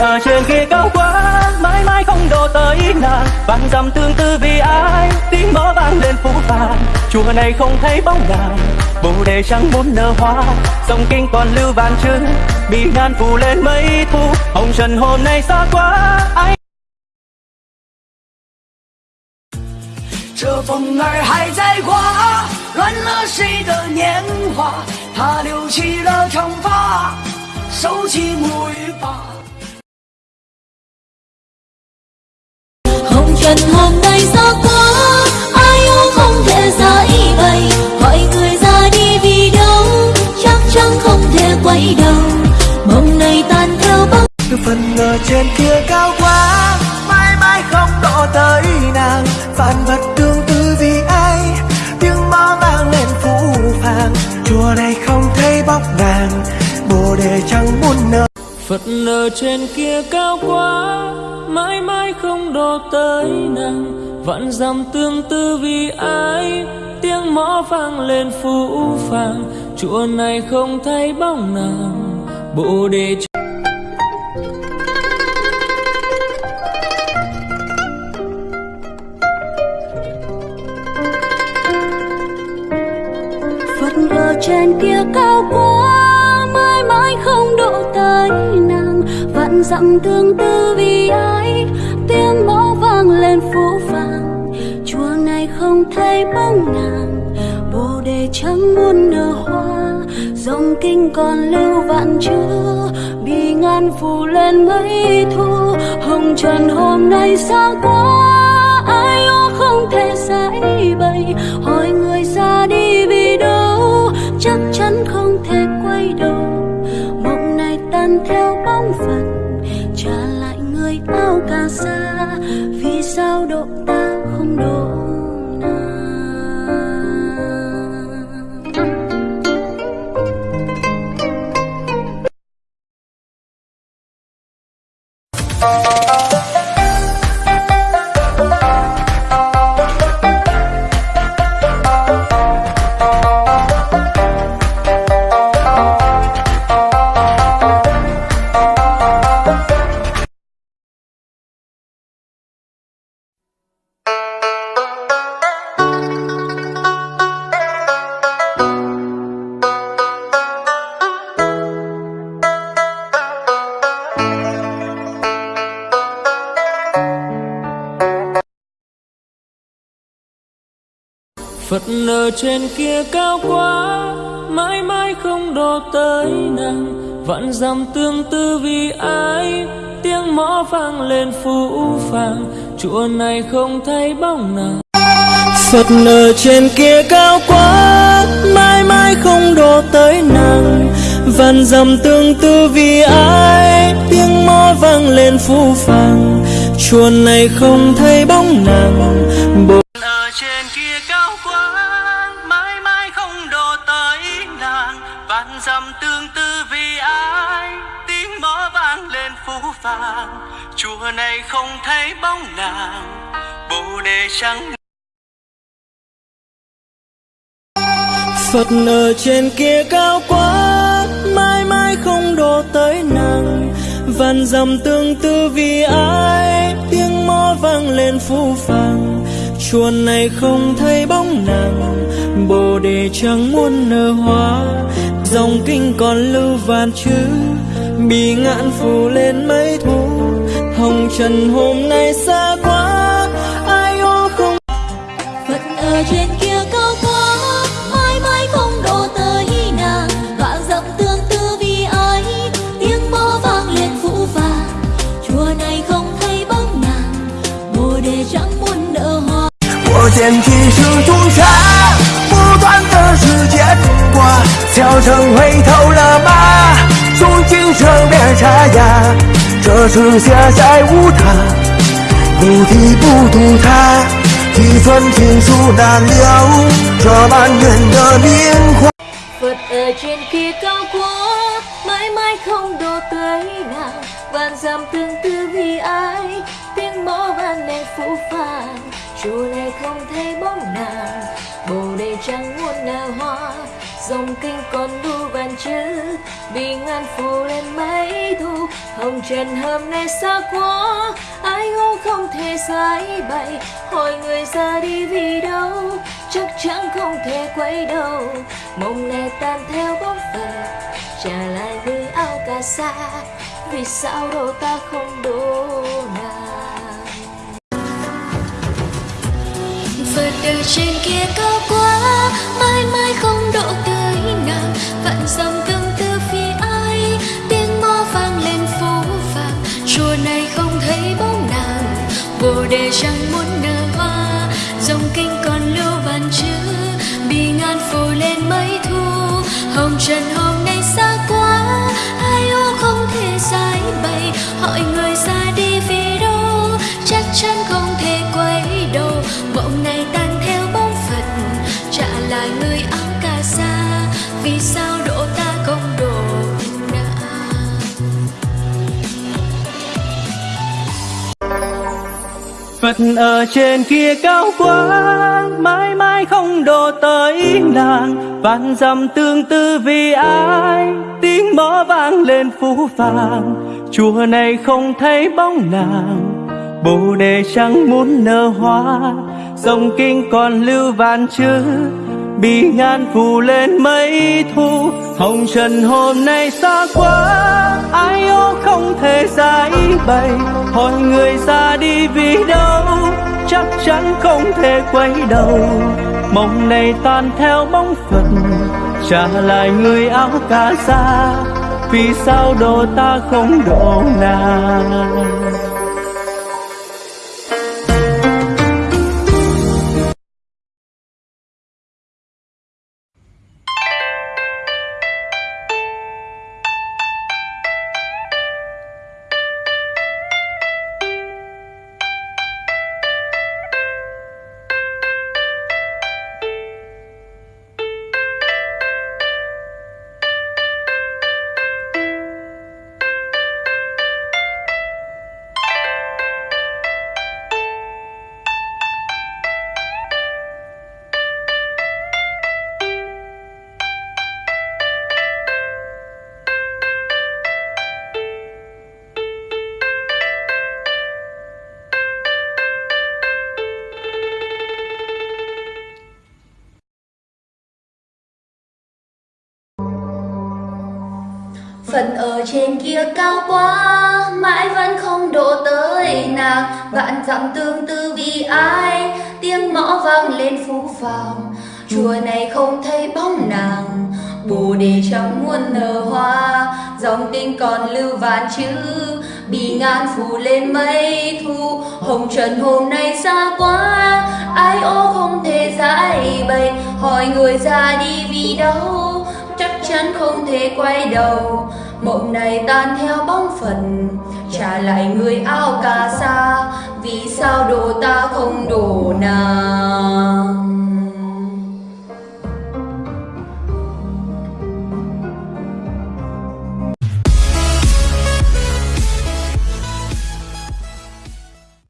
ở trên kia cao quá mãi mãi không độ tới nàng vạn dặm tương tư vì ai tiếng mõ vang lên phố vàng chùa này không thấy bóng nàng bồ đề trắng muốn nở hoa dòng kinh còn lưu vạn chữ bị ngàn phủ lên mấy thu hồng trần hôm nay xa quá ai 这风儿还在刮，乱了谁的年华？他留起了长发，收起沐浴吧。 Chùa này không thấy bóng vàng bồ đề chẳng muốn nở Phật ở trên kia cao quá, Mãi mãi không đo tới nàng. Vạn dặm tương tư vì ai, Tiếng mõ vang lên phũ phàng. Chùa này không thấy bóng nàng, Bồ đề trên kia cao quá, mãi mãi không độ tới nàng vạn dặm tương tư vì ai, tiếng mõ vang lên phố vàng chùa này không thấy bóng nàng, bồ đề chẳng muốn nở hoa. Dòng kinh còn lưu vạn chữ, bị ngàn phủ lên mấy thu. Hồng trần hôm nay xa quá, ai ô không thể giải bày. Hỏi người ra chắc chắn không thể quay đầu. Mộng này tan theo bóng phật trả lại người áo cà sa vì sao độ ta không độ Phật ở trên kia cao quá, Mãi mãi không đo tới nàng. Vạn dặm tương tư vì ai, Tiếng mõ vang lên phũ phàng. Chùa này không thấy bóng nàng. Phật ở trên kia cao quá, Mãi mãi không đo tới nàng. Vạn dặm tương tư vì ai, Tiếng mõ vang lên phũ phàng. Chùa này không thấy bóng nàng. Dặm tương tư vì ai? Tiếng mõ vang lên phú vàng chùa này không thấy bóng nàng. Bồ đề trắng Phật ở trên kia cao quá, mãi mãi không đổ tới nàng. Vạn dặm tương tư vì ai? Tiếng mõ vang lên phú phàng. Chùa này không thấy bóng nàng. Bồ đề chẳng muốn nở hoa dòng kinh còn lưu vạn chữ bị ngạn phủ lên mấy thu hồng trần hôm nay xa quá ai ó không Phật ở trên kia cao quá mãi mãi không độ tới nàng vạn dặm tương tư vì ai tiếng mõ vang lên phũ vàng chùa này không thấy bóng nàng bồ đề chẳng muốn nở hoa 我捡起是朱 小城回头了吗？从今生变沙哑，这是下在无他，不提不渡他，几分情书难留，这满园的年华。 Phật ở trên kia cao quá mãi mãi không độ tới nàng vạn dặm tương tư vì ai tiếng mõ vang lên phũ phàng chùa này không thấy bóng nàng, bồ đề chẳng muốn nở hoa. Dòng kinh còn lưu vạn chữ, vì ngàn phủ lên mấy thu. Hồng trần hôm nay xa quá, ai ngô không thể giải bày. Hỏi người ra đi vì đâu, chắc chắn không thể quay đầu. Mộng này tan theo bóng phật trả lại người áo cà sa. Vì sao đâu ta không đủ? Đời trên kia cao quá, mãi mãi không độ tới nàng. Vạn dặm tương tư vì ai, tiếng mõ vang lên phố vàng. Chùa này không thấy bóng nàng, bồ đề chẳng muốn nở hoa. Dòng kinh còn lưu bàn chữ bị ngàn phủ lên mấy thu. Hồng trần hôm nay xa quá, ai ô không thể giải bày. Hỏi người Phật ở trên kia cao quá Mãi mãi không đổ tới nàng Vạn dặm tương tư vì ai, Tiếng mõ vang lên phú vàng Chùa này không thấy bóng nàng, Bồ đề chẳng muốn nở hoa. Dòng kinh còn lưu vạn chữ Bị ngàn phủ lên mấy thu. Hồng trần hôm nay xa quá, Ai ô không thể giải bày. Hỏi người ra đi vì đâu, Chắc chắn không thể quay đầu. Mộng này tan theo bóng phật, Trả lại người áo cà sa. Vì sao đồ ta không độ nàng? Kia cao quá, Mãi vẫn không độ tới nàng. Vạn dặm tương tư vì ai? Tiếng mõ vang lên phú phàng. Chùa này không thấy bóng nàng. Bồ đề chẳng muốn nở hoa. Dòng kinh còn lưu vạn chữ. Bị ngàn phủ lên mây thu. Hồng trần hôm nay xa quá. Ai ô không thể giải bày. Hỏi người ra đi vì đâu? Chắc chắn không thể quay đầu mộng này tan theo bóng phần trả lại người áo cà sa vì sao đồ ta không đổ nào?